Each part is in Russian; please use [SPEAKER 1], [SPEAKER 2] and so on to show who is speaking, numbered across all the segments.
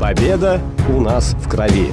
[SPEAKER 1] Победа у нас в крови.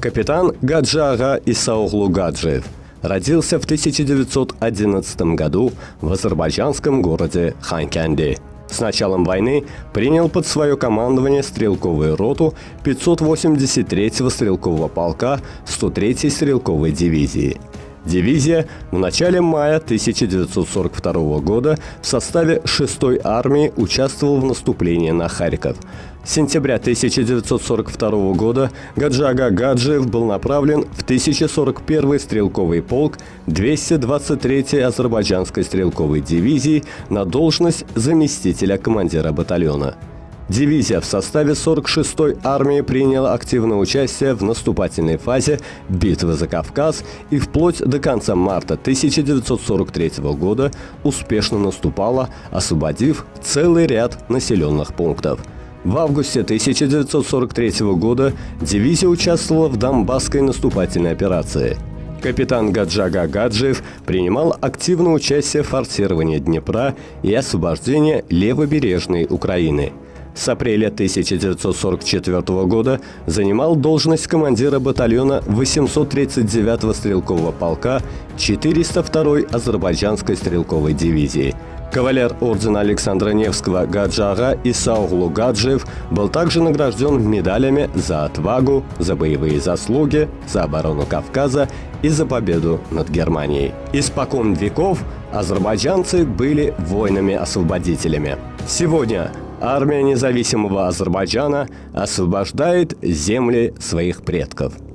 [SPEAKER 1] Капитан Гаджага Исауглу Гаджиев родился в 1911 году в азербайджанском городе Ханкянди. С началом войны принял под свое командование стрелковую роту 583-го стрелкового полка 103-й стрелковой дивизии – Дивизия в начале мая 1942 года в составе 6-й армии участвовала в наступлении на Харьков. С сентября 1942 года Гаджага Гаджиев был направлен в 1041 стрелковый полк 223-й азербайджанской стрелковой дивизии на должность заместителя командира батальона. Дивизия в составе 46-й армии приняла активное участие в наступательной фазе битвы за Кавказ и вплоть до конца марта 1943 года успешно наступала, освободив целый ряд населенных пунктов. В августе 1943 года дивизия участвовала в Донбасской наступательной операции. Капитан Гаджага Гаджиев принимал активное участие в форсировании Днепра и освобождении левобережной Украины – с апреля 1944 года занимал должность командира батальона 839-го стрелкового полка 402-й азербайджанской стрелковой дивизии. Кавалер ордена Александра Невского Гаджага Исауглу Гаджиев был также награжден медалями за отвагу, за боевые заслуги, за оборону Кавказа и за победу над Германией. Испокон веков азербайджанцы были воинами-освободителями. Сегодня Армия независимого Азербайджана освобождает земли своих предков –